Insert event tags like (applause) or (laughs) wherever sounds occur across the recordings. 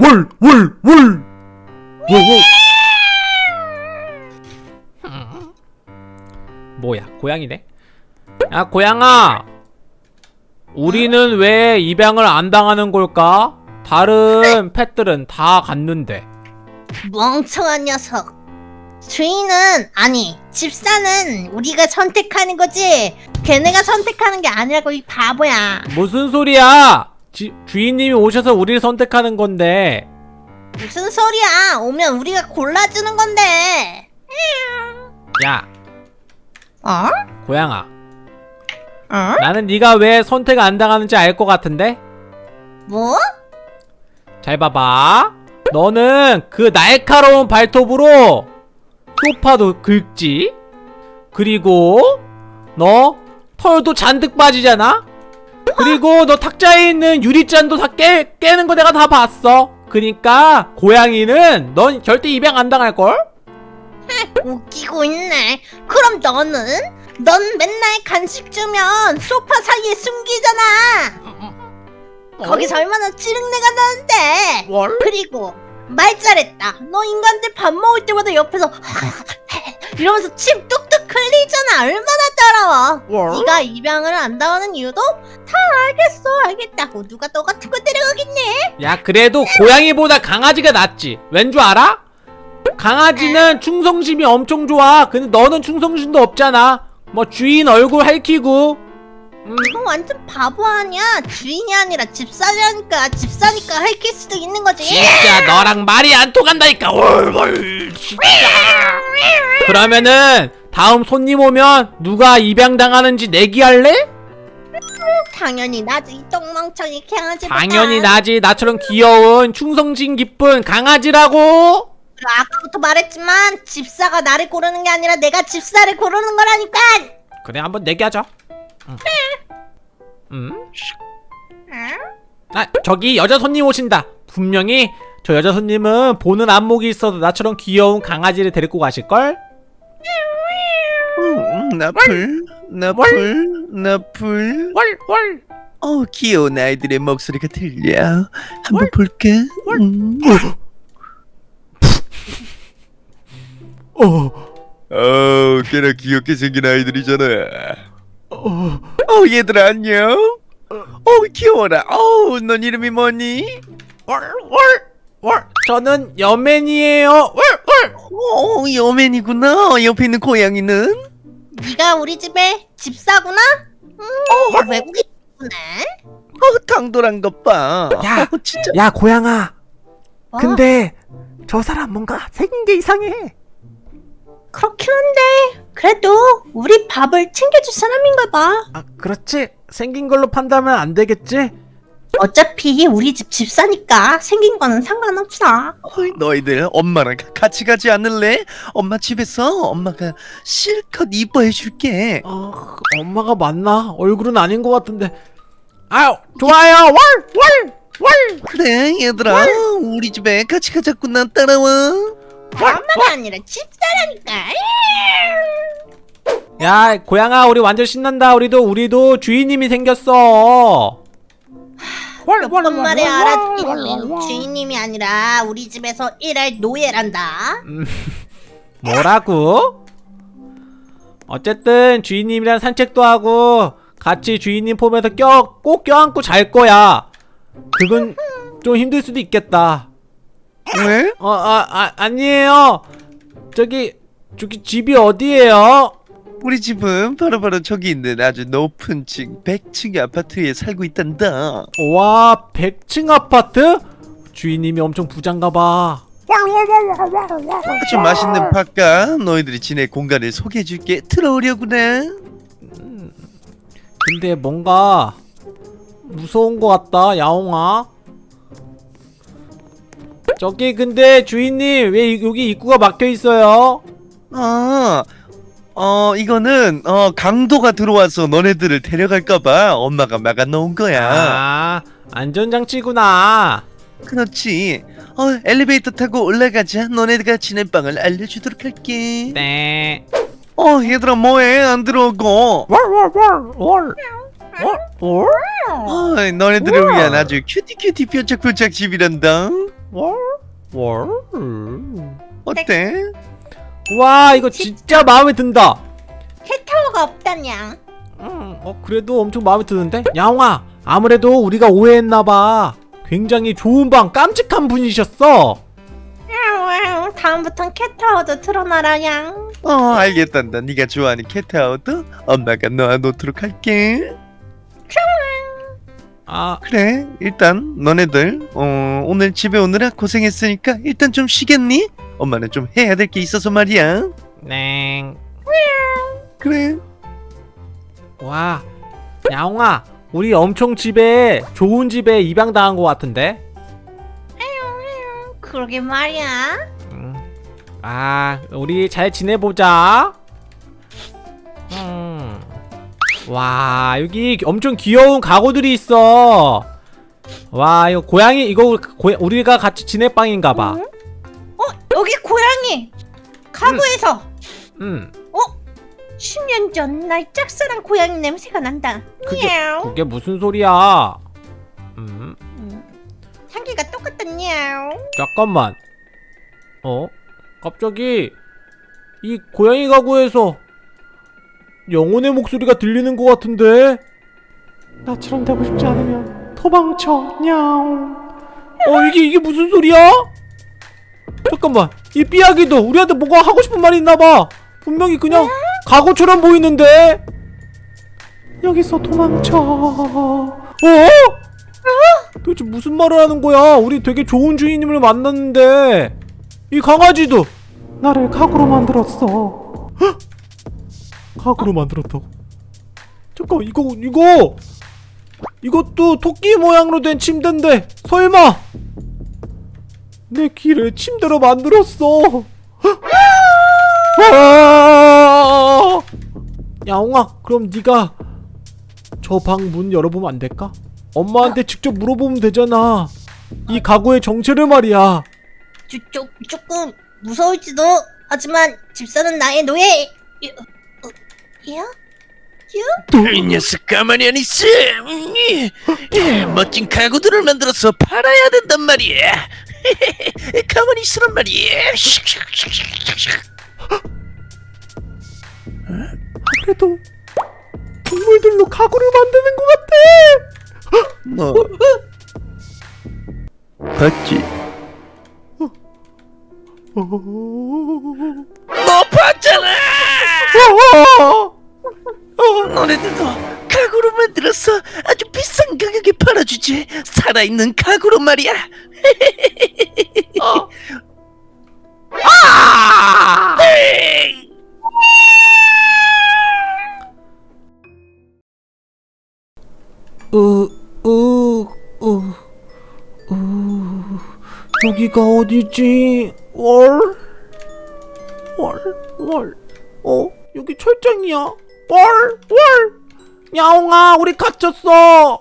월, 월, 월. 월, 월. 뭐야, 고양이네? 야, 고양아! 우리는 왜 입양을 안 당하는 걸까? 다른 펫들은 다 갔는데. 멍청한 녀석. 주인은 아니 집사는 우리가 선택하는 거지. 걔네가 선택하는 게 아니라고 이 바보야. 무슨 소리야! 지, 주인님이 오셔서 우리를 선택하는 건데. 무슨 소리야? 오면 우리가 골라주는 건데. 야, 어? 고양아. 어? 나는 네가 왜 선택 안 당하는지 알 것 같은데? 뭐? 잘 봐봐. 너는 그 날카로운 발톱으로 소파도 긁지. 그리고 너 털도 잔뜩 빠지잖아. 그리고 너 탁자에 있는 유리잔도 다 깨, 깨는 거 내가 다 봤어. 그니까 고양이는 넌 절대 입양 안 당할 걸? (laughs) 웃기고 있네. 그럼 너는? 넌 맨날 간식 주면 소파 사이에 숨기잖아. 거기서 얼마나 찌릉내가 나는데. 뭘? 그리고 말 잘했다. 너 인간들 밥 먹을 때마다 옆에서 (laughs) 이러면서 침 뚝뚝 흘리잖아. 얼마나 더러워. 뭘? 네가 입양을 안 당하는 이유도 다 알겠어, 알겠다고. 누가 너 같은 거 데려가겠네? 야 그래도 고양이보다 강아지가 낫지. 왠 줄 알아? 강아지는 충성심이 엄청 좋아. 근데 너는 충성심도 없잖아. 뭐 주인 얼굴 핥히고. 음, 너 완전 바보 아니야. 주인이 아니라 집사라니까. 집사니까 핥힐 수도 있는 거지. 진짜 너랑 말이 안 통한다니까. 얼얼 진짜. 그러면은 다음 손님 오면 누가 입양 당하는지 내기할래? 당연히 나지. 이 똥멍청이 강아지. 당연히 나지. 나처럼 귀여운 충성심 깊은 강아지라고. 아까부터 말했지만 집사가 나를 고르는 게 아니라 내가 집사를 고르는 거라니까. 그래 한번 내기하자. 응. 음? 아 저기 여자 손님 오신다. 분명히 저 여자 손님은 보는 안목이 있어도 나처럼 귀여운 강아지를 데리고 가실 걸. 음, 나풀, 나풀, 나풀. 월. 어, 귀여운 아이들의 목소리가 들려. 한번 볼까? 음. 어. 어, 꽤나 귀엽게 생긴 아이들이잖아. 어. 어, 얘들아 안녕. 어, 귀여워라. 어, 넌 이름이 뭐니? 월. 월. 저는 여맨이에요. 월. 월. 어, 여맨이구나. 옆에 있는 고양이는? 네가 우리 집에 집사구나? 어, 음, 외국인이네. 어, 당돌한 것 봐. 야. 어, 진짜. 야 고양아. 어? 근데 저 사람 뭔가 생긴 게 이상해. 그렇긴 한데 그래도 우리 밥을 챙겨줄 사람인가 봐. 아 그렇지. 생긴 걸로 판단하면 안 되겠지? 어차피 우리 집 집사니까 생긴 거는 상관없어. 어이, 너희들 엄마랑 가- 같이 가지 않을래? 엄마 집에서 엄마가 실컷 이뻐해 줄게. 어, 엄마가 맞나? 얼굴은 아닌 것 같은데. 아유, 좋아요. 월, 월, 월. 그래 얘들아 우리 집에 같이 가자꾸나 따라와. 엄마가 아니라 집사라니까. 야, 고양아, 우리 완전 신난다. 우리도 우리도 주인님이 생겼어. 번 말해 알았지. 주인님이 아니라 우리 집에서 일할 노예란다. (laughs) 뭐라고? 어쨌든 주인님이랑 산책도 하고 같이 주인님 폼에서 껴, 꼭 껴안고 잘 거야. 그건 좀 힘들 수도 있겠다. 왜? 어, 아, 아 아니에요. 저기, 저기 집이 어디예요? 우리 집은 바로 바로 저기 있는 아주 높은 층 100층의 아파트에 살고 있단다. 와, 100층 아파트? 주인님이 엄청 부장가봐. 아주 맛있는 밥과 너희들이 지낼 공간을 소개해줄게. 들어오려구나. 근데 뭔가 무서운 것 같다, 야옹아. 저기 근데 주인님 왜 이- 여기 입구가 막혀 있어요? 아, 어 이거는 어 강도가 들어와서 너네들을 데려갈까봐 엄마가 막아놓은 거야. 아, 안전장치구나. 그렇지. 어 엘리베이터 타고 올라가자. 너네가 지낼 방을 알려주도록 할게. 네. 어 얘들아 뭐해? 안 들어오고. 월월월월 월? 어, 너네들을 위한 아주 cutie cutie 뾰짝뾰짝 집이란다. 월? 월? 어때? 와 이거 진짜 마음에 든다 캣타워가 없다냥. 음, 어 그래도 엄청 마음에 드는데? 야옹아 아무래도 우리가 오해했나봐 굉장히 좋은 방 깜찍한 분이셨어 야옹, 다음부턴 캣타워도 틀어놔라냥. 어 알겠단다 네가 좋아하는 캣타워도 엄마가 넣어놓도록 할게 아 그래 일단 너네들 어, 오늘 집에 오느라 고생했으니까 일단 좀 쉬겠니? 엄마는 좀 해야 될 게 있어서 말이야 넹. 그래 와 야옹아 우리 엄청 집에 좋은 집에 입양당한 것 같은데 그러게 말이야. 음. 아 우리 잘 지내보자 음. 와 여기 엄청 귀여운 가구들이 있어 와 이거 고양이 이거 고, 우리가 같이 지낼 방인가봐 응? 어, 여기 고양이. 가구에서 음 10년 전 날 짝사랑 고양이 냄새가 난다. 그게-. 그게 무슨 소리야 음 음, 향기가 똑같다. 냐옹. 잠깐만 어 갑자기 이 고양이 가구에서 영혼의 목소리가 들리는 것 같은데? 나처럼 되고 싶지 않으면 도망쳐. 냐옹. 어 이게 이게 무슨 소리야? 잠깐만. 이 삐약이도 우리한테 뭐가 하고 싶은 말이 있나봐. 분명히 그냥 가구처럼 보이는데? 여기서 도망쳐. 어? 도대체 무슨 말을 하는 거야? 우리 되게 좋은 주인님을 만났는데. 이 강아지도. 나를 가구로 만들었어. 헉! 가구로 만들었다고? 잠깐 이거 이거 이것도 토끼 모양으로 된 침대인데 설마 내 귀를 침대로 만들었어? 헉! 아! 야옹아 그럼 네가 저 방 문 열어보면 안 될까? 엄마한테 직접 물어보면 되잖아. 이 가구의 정체를 말이야. 조, 조, 조금 무서울지도 하지만 집사는 나의 노예. 여, 어, 야? 이 녀석 가만히 안 있어. 음, 예, 멋진 가구들을 만들어서 팔아야 된단 말이야. (laughs) 가만히 있으란 말이야. 그래도 동물들로 가구를 만드는 것 같아. 너 봤지? 어... 너 봤잖아! 어... 너네들 도 가구로 만들어서 아주 비싼 가격에 팔아주지 살아있는 가구로 말이야 아! 에이. 으, 으, 으, 으, 여기가 어디지? 월? 월, 월, 어? 여기 철장이야. 월, 월! 야옹아, 우리 갇혔어!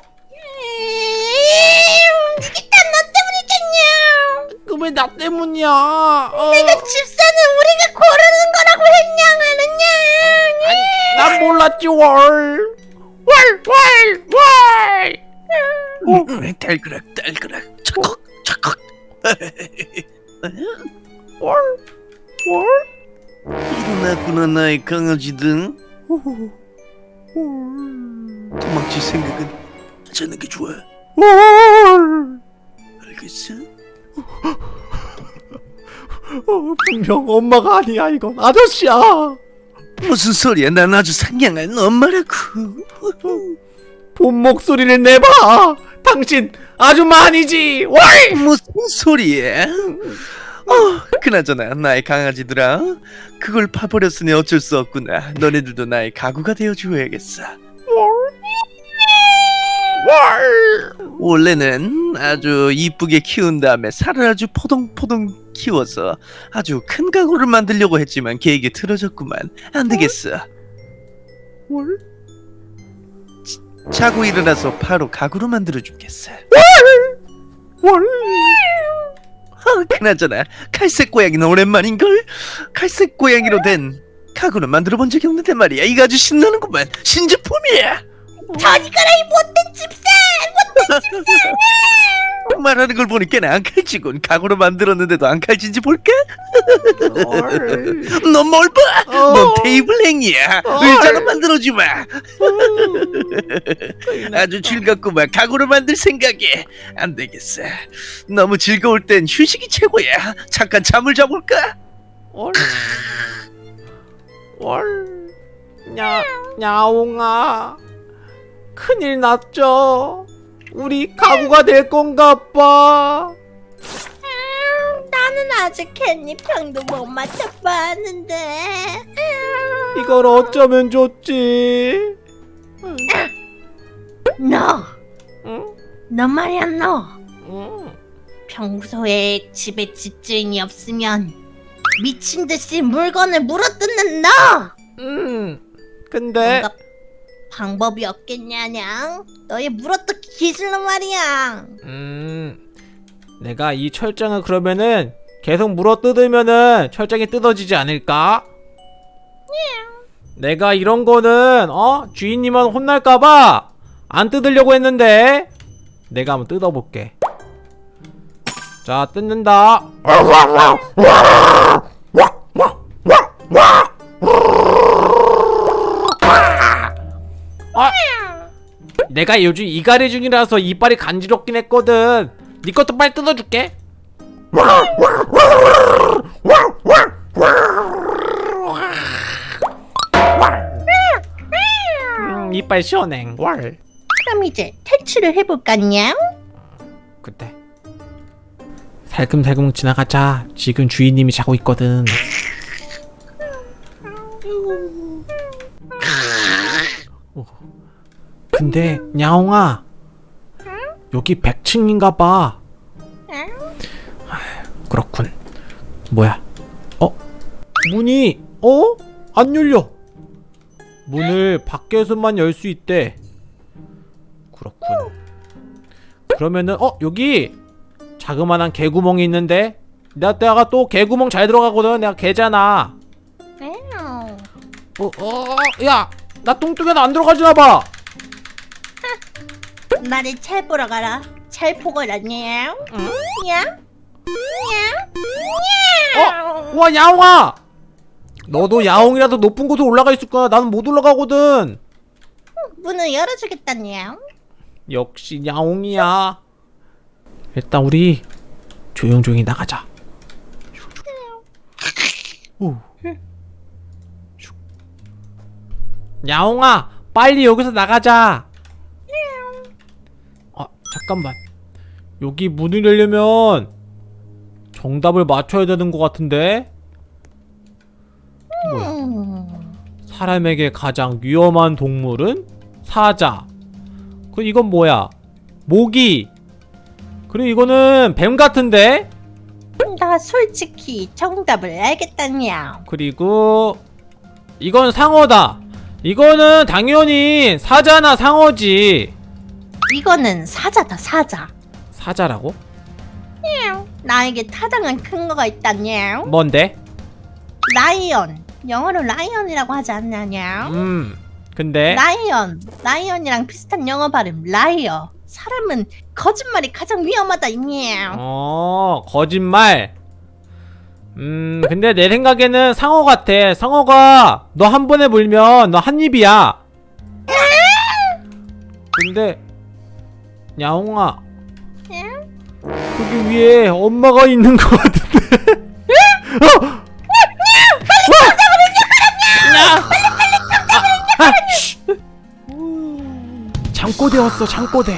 이게 다너 때문이겠냐? 그 왜 나 때문이야? 어. 내가 집사는 우리가 고르는 거라고 했냐, 아느냐? 난 몰랐지, 월! 월, 월, 월! 어? 음, 달그락 달그락 착각 착각 월? 월? 일어났구나 나의 강아지들 어, 월. 도망칠 생각은 하지 않는 게 좋아 월! 알겠어? 어, 분명 엄마가 아니야 이건. 아저씨야. 무슨 소리야? 난 아주 상냥한 엄마라고. 본 목소리를 내봐. 당신 아줌마 아니지. 월! 무슨 소리야 어, 그나저나 나의 강아지들아 그걸 파버렸으니 어쩔 수 없구나. 너네들도 나의 가구가 되어줘야겠어. 월! 원래는 아주 이쁘게 키운 다음에 살을 아주 포동포동 키워서 아주 큰 가구를 만들려고 했지만 계획이 틀어졌구만. 안 되겠어. 월? 자고 일어나서 바로 가구로 만들어주겠어 월! 어, 그나저나 갈색 고양이는 오랜만인걸 갈색 고양이로 된 가구는 만들어 본 적이 없는데 말이야 이거 아주 신나는구만 신제품이야 저리 가라 이 못된 집사! 못된 집사! (laughs) 말하는 걸 보니까 안 칼지군 가구로 만들었는데도 안 칼진지 볼까? (laughs) 넌 뭘 봐? 넌 테이블 행이야 의자로 만들어주마 아주 즐겁구만 가구로 만들 생각에 안 되겠어 너무 즐거울 땐 휴식이 최고야 잠깐 잠을 자볼까? 월. 월. 냐, 야옹아. 큰일 났죠. 우리 가구가 될 건가 봐. 나는 아직 캣닙형도 못 맞춰봤는데. 이걸 어쩌면 좋지? 너, 응? 너 말이야 너. 응. 평소에 집에 집주인이 없으면 미친 듯이 물건을 물어뜯는 너. 음. 근데 뭔가 방법이 없겠냐냥. 너의 물어뜯기 기술로 말이야. 음. 내가 이 철장을 그러면은 계속 물어 뜯으면은 철장이 뜯어지지 않을까? 내가 이런 거는 어 주인님은 혼날까봐 안 뜯으려고 했는데 내가 한번 뜯어볼게. 자 뜯는다. 아, 내가 요즘 이갈이 중이라서 이빨이 간지럽긴 했거든. 네 것도 빨리 뜯어줄게. 음, 이빨 시원해. 월. 그럼 이제 탈출을 해볼까냥? 그때 살금살금 지나가자. 지금 주인님이 자고 있거든. 오. 근데 야옹아 여기 100층인가 봐. 그렇군. 뭐야? 어? 문이 어? 안 열려. 문을 밖에서만 열 수 있대. 그렇군. 그러면은 어 여기 자그만한 개구멍이 있는데 내가 내가 또 개구멍 잘 들어가거든. 내가 개잖아. 어, 어, 야, 나 뚱뚱해도 안 들어가지나 봐. (laughs) 나를 잘 보러 가라. 잘 보거라, 냥. 냥? 어, 와 야옹아. 너도 야옹이라도 높은 곳에 올라가 있을 거야. 나는 못 올라가거든. 문을 열어주겠다, 냥. 역시 야옹이야. 일단 우리 조용조용히 나가자. 오. 야옹아, 빨리 여기서 나가자. 아, 잠깐만. 여기 문을 열려면 정답을 맞춰야 되는 것 같은데. 뭐야? 음. 사람에게 가장 위험한 동물은 사자. 그 이건 뭐야? 모기. 그리고 이거는 뱀 같은데? 나 솔직히 정답을 알겠다, 냥. 그리고 이건 상어다. 이거는 당연히 사자나 상어지. 이거는 사자다, 사자. 사자라고? 나에게 타당한 근거가 있다, 냥. 뭔데? Lion. 영어로 lion이라고 하지 않냐, 냥? 음. 근데 Lion. Lion이랑 비슷한 영어 발음, liar. 사람은 거짓말이 가장 위험하다, 냥. 어, 거짓말. 음, 근데 내 생각에는 상어 같아. 상어가 너 한 번에 물면 너 한 입이야. 근데 야옹아, 여기 위에 엄마가 있는 것 같은데. (laughs) 어! 야! 아. 장꼬대 왔어, 장꼬대.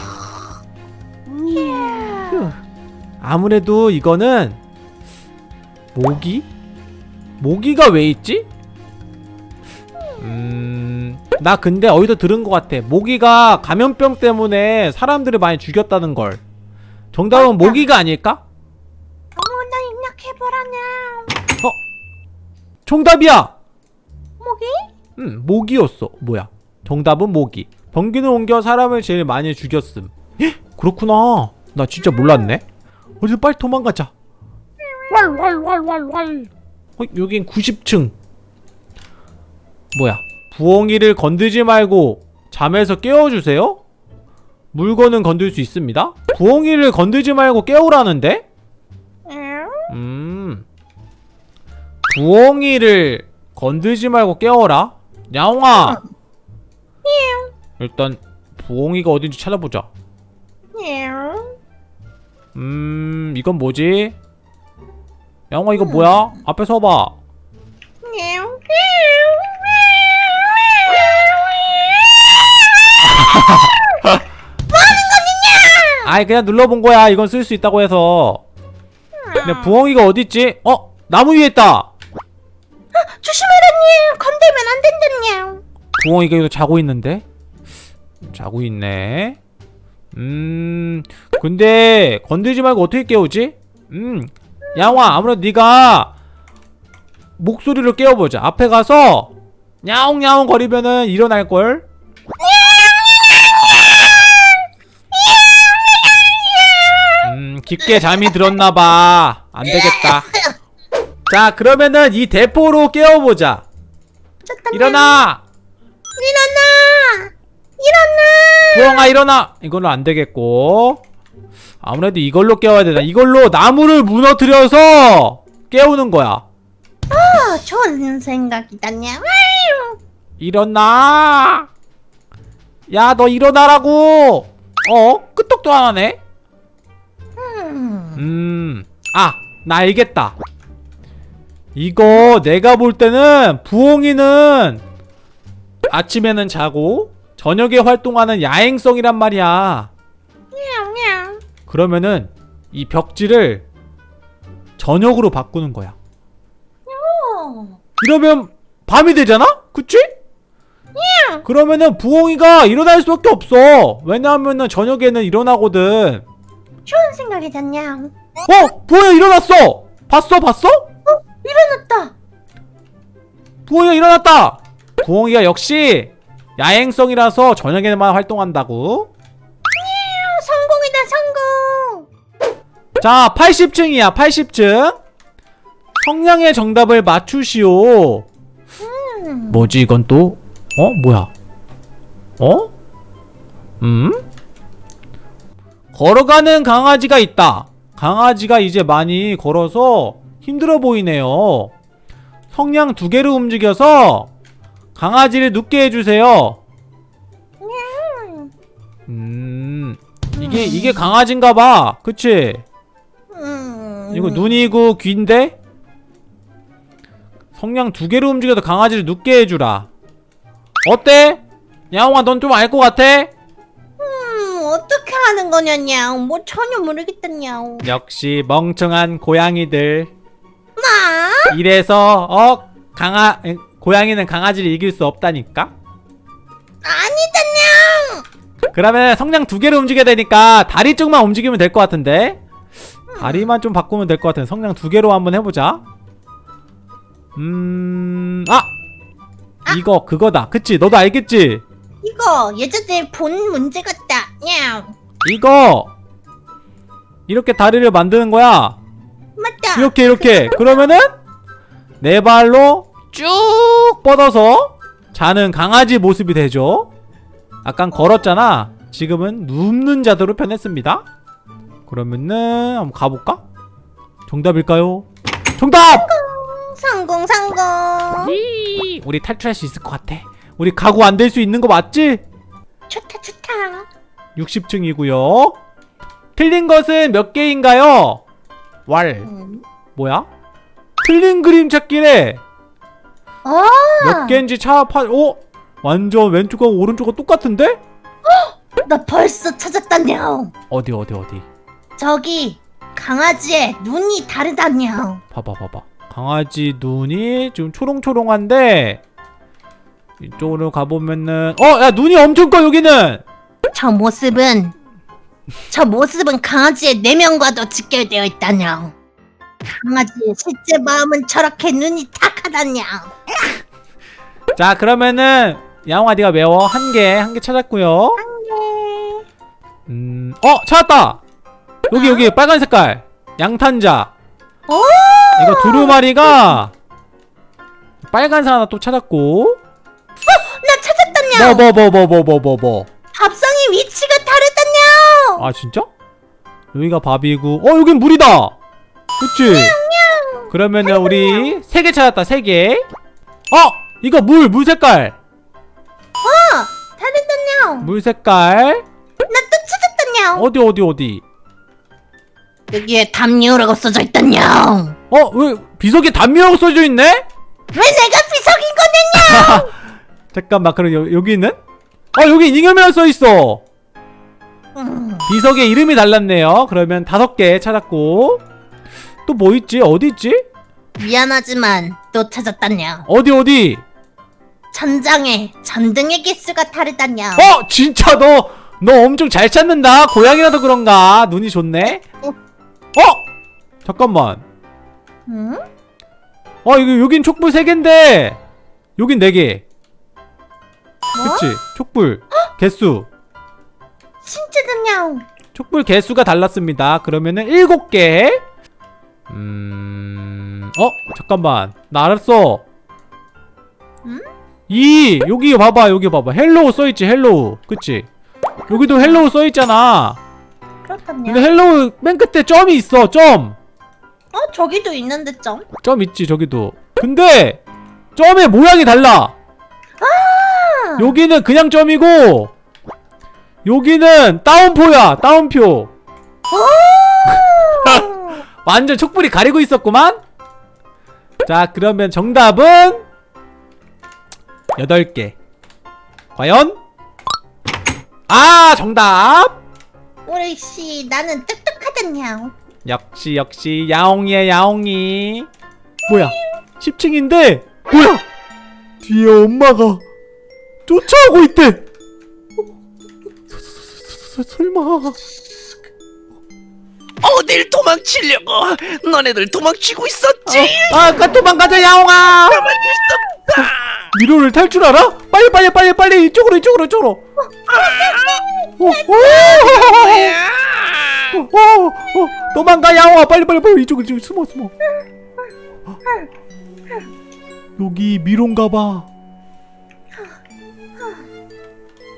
휴. 아무래도 이거는 모기? 모기가 왜 있지? 음... 나 근데 어디서 들은 것 같아 모기가 감염병 때문에 사람들을 많이 죽였다는 걸 정답은 맞다. 모기가 아닐까? 어머나 입력해보라냐. 정답이야! 모기? 음, 모기였어 뭐야 정답은 모기 병균을 옮겨 사람을 제일 많이 죽였음 헉, 그렇구나 나 진짜 몰랐네 어디서 빨리 도망가자 왈왈왈왈왈 어, 여긴 90층 뭐야 부엉이를 건드지 말고 잠에서 깨워주세요? 물건은 건들 수 있습니다 부엉이를 건들지 말고 깨우라는데? 응? 음 부엉이를 건들지 말고 깨워라 야옹아 일단 부엉이가 어딘지 찾아보자 응? 음 이건 뭐지? 야옹아 이거 뭐야? 앞에 서봐 응? 아이 그냥 눌러본 거야 이건 쓸 수 있다고 해서 근데 부엉이가 어딨지? 어? 나무 위에 있다 조심해라, 건들면 안 된다냐. 부엉이가 여기서 자고 있는데? 자고 있네 음 근데 건들지 말고 어떻게 깨우지? 음 야옹아 아무래도 네가 목소리로 깨워보자 앞에 가서 야옹야옹 거리면은 일어날걸? 음 깊게 잠이 들었나봐 안되겠다 자 그러면은 이 대포로 깨워보자 잠깐만. 일어나 일어나! 일어나! 부엉아 일어나 이걸로 안 되겠고 아무래도 이걸로 깨워야 되나 이걸로 나무를 무너뜨려서 깨우는 거야 어, 좋은 생각이다냐. 아유. 일어나 야 너 일어나라고 어 끄떡도 안 하네 음. 음아 나 알겠다 이거 내가 볼 때는 부엉이는 아침에는 자고 저녁에 활동하는 야행성이란 말이야 냥. 그러면은 이 벽지를 저녁으로 바꾸는 거야. 어. 이러면 밤이 되잖아? 그치? 그러면은 부엉이가 일어날 수밖에 없어. 왜냐하면은 저녁에는 일어나거든. 좋은 생각이다냐. 어? 부엉이가 일어났어! 봤어? 봤어? 일어났다. 부엉이가 일어났다! 부엉이가 역시 야행성이라서 저녁에만 활동한다고. 자, 80층이야, 80층. 성량의 정답을 맞추시오. 음. 뭐지 이건 또? 어? 뭐야? 어? 음? 걸어가는 강아지가 있다. 강아지가 이제 많이 걸어서 힘들어 보이네요. 성냥 두 개를 움직여서 강아지를 눕게 해주세요. 음, 이게 이게 강아지인가봐. 그치? 음. 이거 눈이고 귀인데? 성냥 두 개로 움직여서 강아지를 눕게 해주라. 어때? 야옹아, 넌 좀 알 것 같아? 음, 어떻게 하는 거냐냐. 뭐 전혀 모르겠다냐. 역시 멍청한 고양이들. 마? 이래서 어 강아 에, 고양이는 강아지를 이길 수 없다니까. 아니다냐. 그러면 성냥 두 개로 움직여야 되니까 다리 쪽만 움직이면 될 것 같은데. 다리만 좀 바꾸면 될 것 같은. 성냥 두 개로 한번 해보자. 음, 아, 이거 그거다. 그치? 너도 알겠지? 이거 예전에 본 문제 같다. 냥. 이거 이렇게 다리를 만드는 거야. 맞다. 이렇게 이렇게. 그러면은 네 발로 쭉 뻗어서 자는 강아지 모습이 되죠. 아깐 걸었잖아. 지금은 눕는 자세로 변했습니다. 그러면은 한번 가볼까? 정답일까요? 정답! 성공, 성공. 이, 우리 탈출할 수 있을 것 같아. 우리 가구 안 될 수 있는 거 맞지? 좋다, 좋다. 60층이고요. 틀린 것은 몇 개인가요? 왈. 음. 뭐야? 틀린 그림 찾기래. 어. 몇 개인지 차파. 오, 완전 왼쪽하고 오른쪽하고 똑같은데? 나 벌써 찾았다냐. 어디 어디 어디. 저기 강아지의 눈이 다르다냐. 봐봐 봐봐. 강아지 눈이 지금 초롱초롱한데 이쪽으로 가보면은 어, 야 눈이 엄청 커 여기는. 저 모습은 저 모습은 강아지의 내면과도 직결되어 있다냐. 강아지의 실제 마음은 저렇게 눈이 탁하다냐. 자 그러면은 양화 네가 외워 한 개 한 개 찾았고요. 네. 음, 어 찾았다. 여기 여기 아. 빨간 색깔. 양탄자. 이거 두루마리가 빨간 사 하나 또 찾았고. 어, 나 찾았다냐 뭐뭐뭐뭐뭐 뭐 뭐 뭐, 뭐, 뭐, 밥상의 위치가 다르다냐 아 진짜? 여기가 밥이고. 어 여긴 물이다! 그치? 그러면 우리 세 개 찾았다 세개. 어! 이거 물! 물 색깔! 어! 다르다냐 물 색깔. 나 또 찾았다냐 어디 어디 어디? 여기에 담요라고 써져 있다냥. 어? 왜 비석에 담요라고 써져 있네? 왜 내가 비석인 거냐냥. 잠깐만 그럼 여, 여기는? 어 여기 잉여맨 써있어 음, 비석에 이름이 달랐네요 그러면 다섯 개 찾았고 또 뭐 있지? 어디 있지? 미안하지만 또 찾았다냥. 어디 어디? 천장에 전등의 개수가 다르다냥. 어! 진짜 너! 너 엄청 잘 찾는다 고양이라서 그런가 눈이 좋네 어! 잠깐만. 응? 어 여기 여긴 촉불 3개인데. 여긴 4개. 뭐? 그치? 촉불 개수. 진짜다냥. 촛불 개수가 달랐습니다. 그러면은 7개. 음... 어? 잠깐만. 나 알았어. 응? 이 여기 봐봐 여기 봐봐. Hello 써있지 hello. 그치? 여기도 hello 써있잖아 그렇다냥. 근데 hello 맨 끝에 점이 있어 점 어 저기도 있는데 점. 점 있지 저기도 근데 점의 모양이 달라 아! 여기는 그냥 점이고 여기는 따옴표야 따옴표 (laughs) 완전 촉불이 가리고 있었구만 자 그러면 정답은 8개 과연? 아 정답 우리 씨 나는 똑똑하다냥. 역시 역시 야옹이야 야옹이 뭐야 10층인데 뭐야 뒤에 엄마가 쫓아오고 있대 어? 서- 서- 서- 서- 설마 어딜 도망치려고? 너네들 도망치고 있었지? 아 아까 도망가자 야옹아 있었다. 미로를 탈 줄 알아? 빨리 빨리 빨리 빨리 이쪽으로 이쪽으로 이쪽으로 어, 어, 뭐야? 어, 어, 도망가 야옹아 빨리 빨리 빨리 이쪽으로 이쪽으로 숨어 숨어 여기 미로인가봐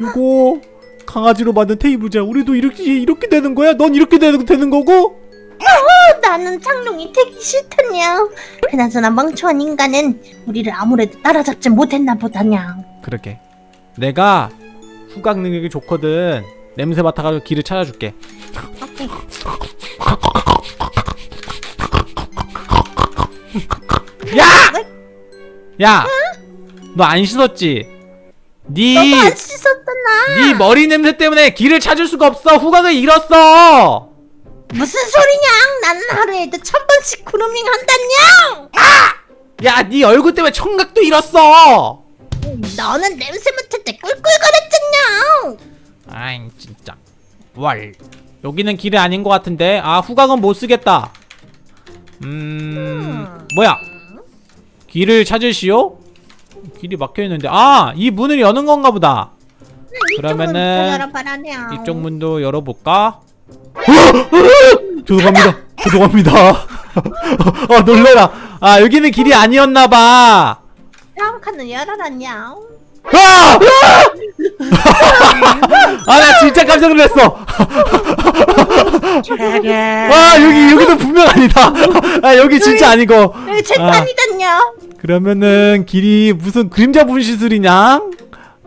요거 강아지로 만든 테이블이야 우리도 이렇게 이렇게 되는 거야? 넌 이렇게 되는, 되는 거고? 어, 나는 창룡이 되기 싫다냥. 그나저나 멍청한 인간은 우리를 아무래도 따라잡지 못했나 보다냥. 그러게 내가 후각 능력이 좋거든 냄새 맡아가지고 길을 찾아줄게 오케이. 야! 야! 너 안 씻었지? 네, 너도 안 씻었잖아. 네 머리 냄새 때문에 길을 찾을 수가 없어. 후각을 잃었어. 무슨 소리냥? 나는 하루에도 천 번씩 그루밍 한다냥. 야, 네 얼굴 때문에 청각도 잃었어. 너는 냄새 맡을 때 꿀꿀거렸잖냐. 아이, 진짜. 월. 여기는 길이 아닌 것 같은데. 아, 후각은 못 쓰겠다. 음, 뭐야? 길을 찾으시오? 길이 막혀 있는데. 아, 이 문을 여는 건가 보다. 그러면은 열어봐라냥. 이쪽 문도 열어볼까? 죄송합니다. 죄송합니다. 아 (laughs) 놀래라. 아 여기는 길이 아니었나봐. 다음 칸을 열어라냥. 아! (laughs) 아나 진짜 깜짝 놀랐어. 아 여기 여기도 분명 아니다. 아 여기 진짜 아니고. 여기 재판이다냥. 그러면은 길이 무슨 그림자 분시술이냐?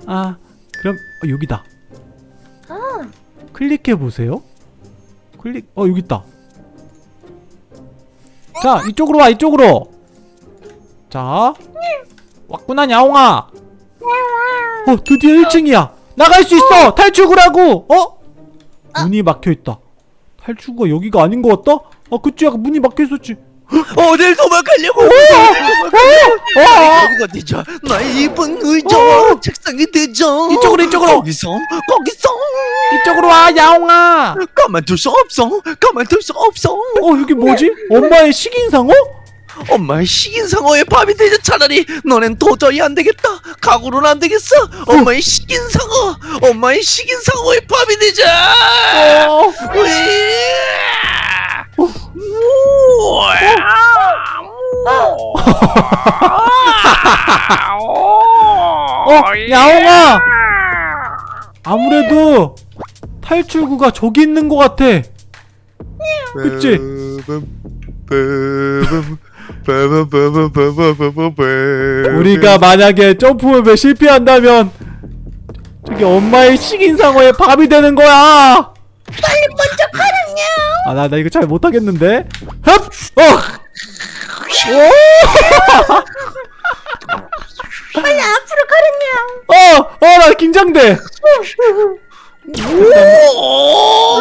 아 그럼 어, 여기다. 아, 클릭해 보세요. 클릭. 어 여기 있다. 자 이쪽으로 와 이쪽으로. 자 왔구나 야옹아. 어 드디어 1층이야. 나갈 수 있어. 탈출구라고. 어? 문이 막혀 있다. 탈출구가 여기가 아닌 것 같다. 아 그치 아까 문이 막혀 있었지. 어딜 도망가려고? 어? 결국 어디죠? 나의 이쁜 의자와 책상이 되죠. 이쪽으로, 이쪽으로. 거기서 거기서 이쪽으로 와 야옹아. 가만둘 수 없어. 가만둘 수 없어. 어 여기 뭐지? 엄마의 식인상어? 엄마의 식인상어의 밥이 되자 차라리 너넨 도저히 안 되겠다. 각오는 안 되겠어. 엄마의 식인상어. 엄마의 식인상어의 밥이 되자. 어. 어 야옹아. 아무래도 탈출구가 저기 있는 것 같아. 그치? 우리가 만약에 점프맵에 실패한다면 저기 엄마의 식인상어의 밥이 되는 거야. 빨리 먼저 가라냐 아나 나 이거 잘 못하겠는데. 흡! 어! 오! 빨리 앞으로 가라냐 어! 어! 나 긴장돼. 오!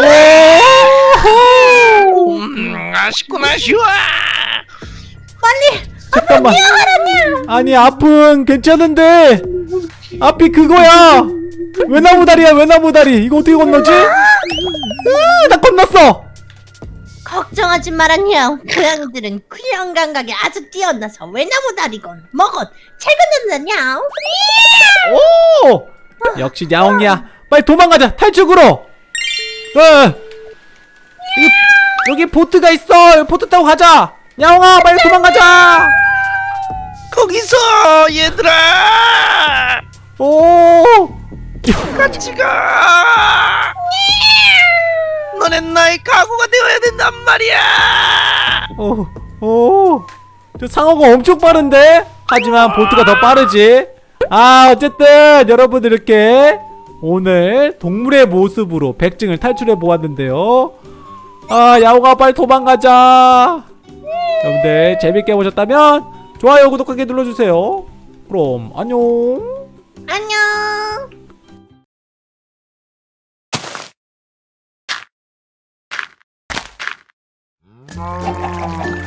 음, 아쉽구나 아쉬워 빨리 잠깐만. 아니 앞은 괜찮은데 앞이 그거야. 외나무 다리야 외나무 다리. 이거 어떻게 건너지? 으, 나 건넜어. 걱정하지 마라냐 고양이들은 구형 감각이 아주 뛰어나서 외나무 다리건 뭐건 최근는다냐 오! 역시 야옹이야. 빨리 도망가자. 탈출구로. 어. 여기 여기 보트가 있어. 여기 보트 타고 가자. 야옹아, 빨리 도망가자. 거기서 얘들아 오! 같이 가 너넨 나의 가구가 되어야 된단 말이야 오, 오. 저 상어가 엄청 빠른데? 하지만 보트가 더 빠르지. 아, 어쨌든 여러분들 이렇게 오늘 동물의 모습으로 백증을 탈출해 보았는데요. 아, 야호가 빨리 도망가자. 여러분들 재밌게 보셨다면 좋아요, 구독하기 눌러주세요. 그럼 안녕. 안녕 Oh.